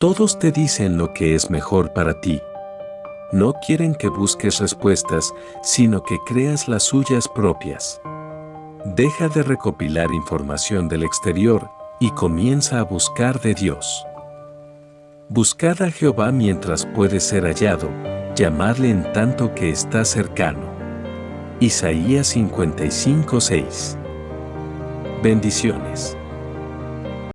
Todos te dicen lo que es mejor para ti. No quieren que busques respuestas, sino que creas las suyas propias. Deja de recopilar información del exterior y comienza a buscar de Dios. Buscad a Jehová mientras puede ser hallado, llamarle en tanto que está cercano. Isaías 55:6 Bendiciones.